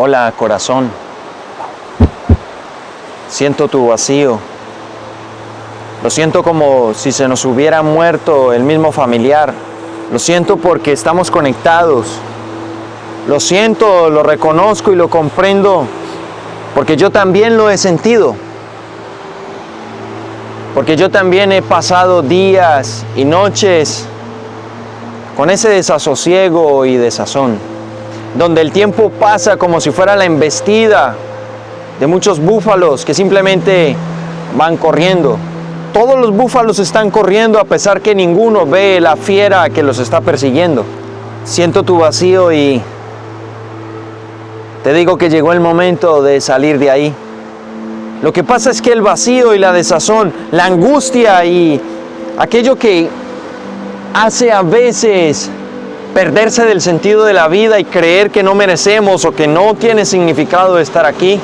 Hola, corazón. Siento tu vacío. Lo siento como si se nos hubiera muerto el mismo familiar. Lo siento porque estamos conectados. Lo siento, lo reconozco y lo comprendo porque yo también lo he sentido. Porque yo también he pasado días y noches con ese desasosiego y desazón, donde el tiempo pasa como si fuera la embestida de muchos búfalos que simplemente van corriendo. Todos los búfalos están corriendo a pesar que ninguno ve la fiera que los está persiguiendo. Siento tu vacío y te digo que llegó el momento de salir de ahí. Lo que pasa es que el vacío y la desazón, la angustia y aquello que hace a veces perderse del sentido de la vida y creer que no merecemos o que no tiene significado estar aquí,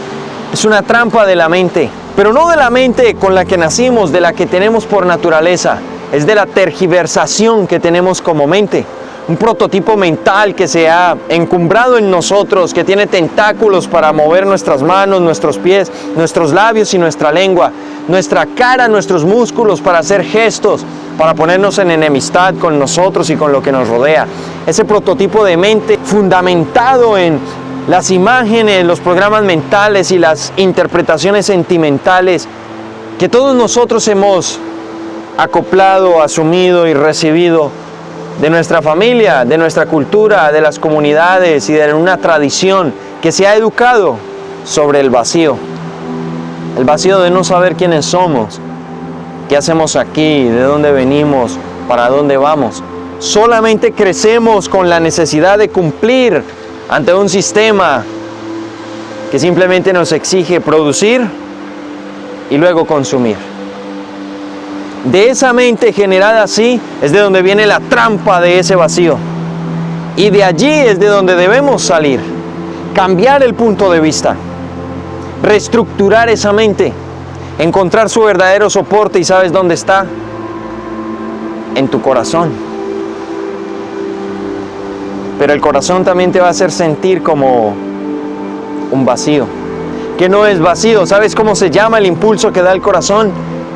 es una trampa de la mente. Pero no de la mente con la que nacimos, de la que tenemos por naturaleza, es de la tergiversación que tenemos como mente un prototipo mental que se ha encumbrado en nosotros, que tiene tentáculos para mover nuestras manos, nuestros pies, nuestros labios y nuestra lengua, nuestra cara, nuestros músculos para hacer gestos, para ponernos en enemistad con nosotros y con lo que nos rodea. Ese prototipo de mente fundamentado en las imágenes, los programas mentales y las interpretaciones sentimentales que todos nosotros hemos acoplado, asumido y recibido de nuestra familia, de nuestra cultura, de las comunidades y de una tradición que se ha educado sobre el vacío. El vacío de no saber quiénes somos, qué hacemos aquí, de dónde venimos, para dónde vamos. Solamente crecemos con la necesidad de cumplir ante un sistema que simplemente nos exige producir y luego consumir. De esa mente generada así es de donde viene la trampa de ese vacío. Y de allí es de donde debemos salir. Cambiar el punto de vista. Reestructurar esa mente. Encontrar su verdadero soporte y sabes dónde está. En tu corazón. Pero el corazón también te va a hacer sentir como un vacío. Que no es vacío. ¿Sabes cómo se llama el impulso que da el corazón?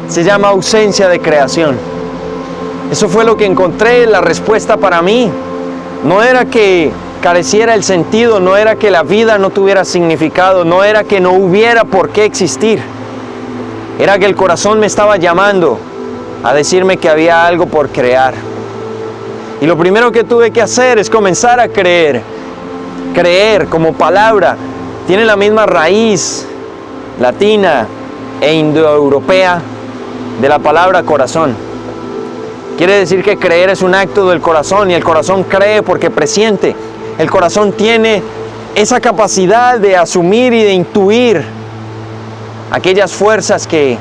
se llama ausencia de creación. Eso fue lo que encontré, la respuesta para mí. No era que careciera el sentido, no era que la vida no tuviera significado, no era que no hubiera por qué existir. Era que el corazón me estaba llamando a decirme que había algo por crear. Y lo primero que tuve que hacer es comenzar a creer. Creer como palabra tiene la misma raíz latina e indoeuropea de la palabra corazón. Quiere decir que creer es un acto del corazón y el corazón cree porque presiente. El corazón tiene esa capacidad de asumir y de intuir aquellas fuerzas que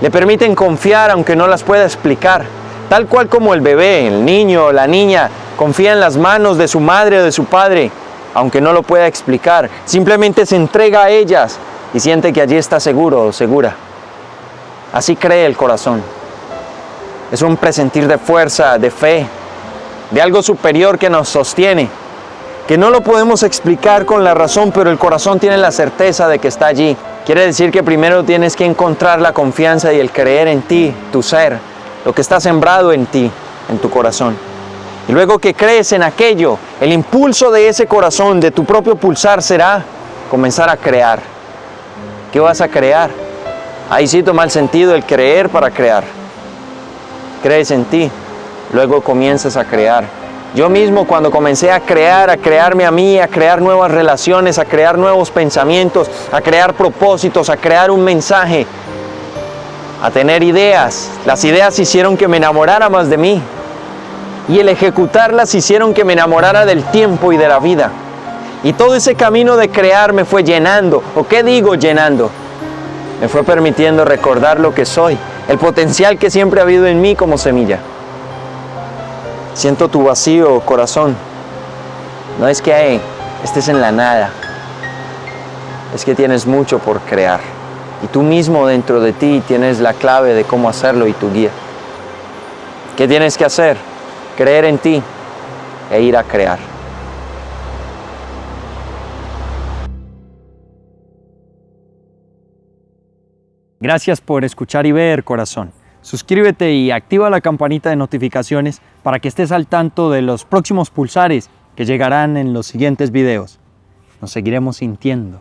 le permiten confiar aunque no las pueda explicar. Tal cual como el bebé, el niño o la niña confía en las manos de su madre o de su padre, aunque no lo pueda explicar. Simplemente se entrega a ellas y siente que allí está seguro o segura. Así cree el corazón. Es un presentir de fuerza, de fe, de algo superior que nos sostiene, que no lo podemos explicar con la razón, pero el corazón tiene la certeza de que está allí. Quiere decir que primero tienes que encontrar la confianza y el creer en ti, tu ser, lo que está sembrado en ti, en tu corazón. Y luego que crees en aquello, el impulso de ese corazón, de tu propio pulsar será comenzar a crear. ¿Qué vas a crear? Ahí sí toma el sentido el creer para crear. Crees en ti, luego comienzas a crear. Yo mismo cuando comencé a crear, a crearme a mí, a crear nuevas relaciones, a crear nuevos pensamientos, a crear propósitos, a crear un mensaje, a tener ideas. Las ideas hicieron que me enamorara más de mí. Y el ejecutarlas hicieron que me enamorara del tiempo y de la vida. Y todo ese camino de crear me fue llenando. ¿O qué digo llenando? me fue permitiendo recordar lo que soy, el potencial que siempre ha habido en mí como semilla. Siento tu vacío, corazón. No es que estés en la nada. Es que tienes mucho por crear. Y tú mismo dentro de ti tienes la clave de cómo hacerlo y tu guía. ¿Qué tienes que hacer? Creer en ti e ir a crear. Gracias por escuchar y ver, corazón. Suscríbete y activa la campanita de notificaciones para que estés al tanto de los próximos pulsares que llegarán en los siguientes videos. Nos seguiremos sintiendo